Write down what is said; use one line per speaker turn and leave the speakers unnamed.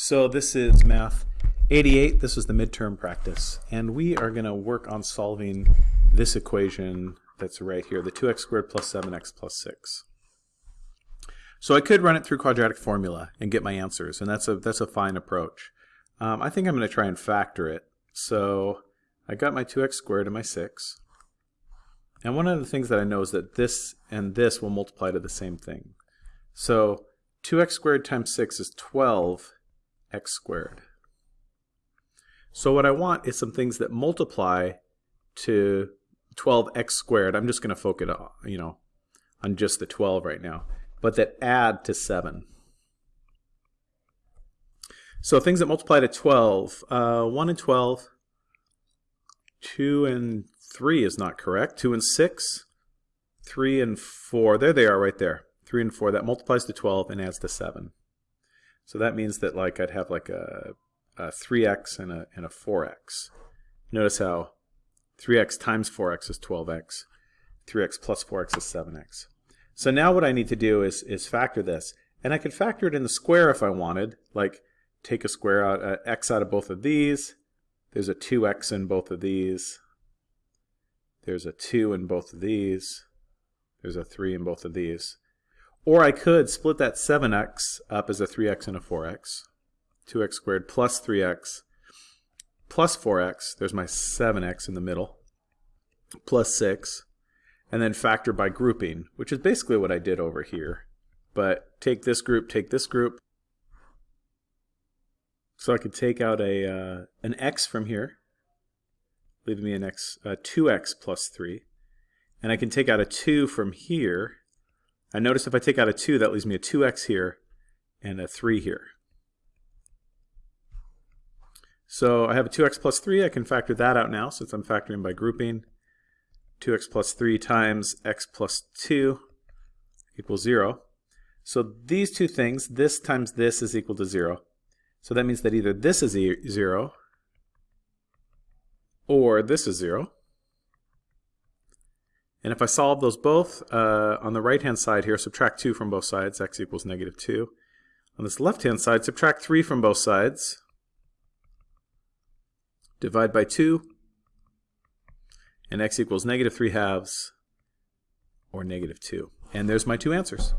So this is math 88. This is the midterm practice. And we are going to work on solving this equation that's right here, the 2x squared plus 7x plus 6. So I could run it through quadratic formula and get my answers, and that's a, that's a fine approach. Um, I think I'm going to try and factor it. So I got my 2x squared and my 6. And one of the things that I know is that this and this will multiply to the same thing. So 2x squared times 6 is 12 x squared. So what I want is some things that multiply to 12x squared. I'm just going to focus, on, you know, on just the 12 right now, but that add to 7. So things that multiply to 12, uh, 1 and 12, 2 and 3 is not correct. 2 and 6, 3 and 4, there they are right there. 3 and 4, that multiplies to 12 and adds to 7. So that means that like I'd have like a, a 3x and a, and a 4x. Notice how 3x times 4x is 12x, 3x plus 4x is 7x. So now what I need to do is, is factor this. And I could factor it in the square if I wanted, like take a square out, uh, x out of both of these. There's a 2x in both of these. There's a 2 in both of these. There's a 3 in both of these. Or I could split that 7x up as a 3x and a 4x. 2x squared plus 3x plus 4x, there's my 7x in the middle, plus 6, and then factor by grouping, which is basically what I did over here. But take this group, take this group. So I could take out a uh, an x from here, leaving me an x, uh, 2x plus 3. And I can take out a 2 from here, I notice if I take out a 2, that leaves me a 2x here and a 3 here. So I have a 2x plus 3. I can factor that out now since I'm factoring by grouping. 2x plus 3 times x plus 2 equals 0. So these two things, this times this is equal to 0. So that means that either this is 0 or this is 0. And if I solve those both, uh, on the right-hand side here, subtract 2 from both sides, x equals negative 2. On this left-hand side, subtract 3 from both sides, divide by 2, and x equals negative 3 halves, or negative 2. And there's my two answers.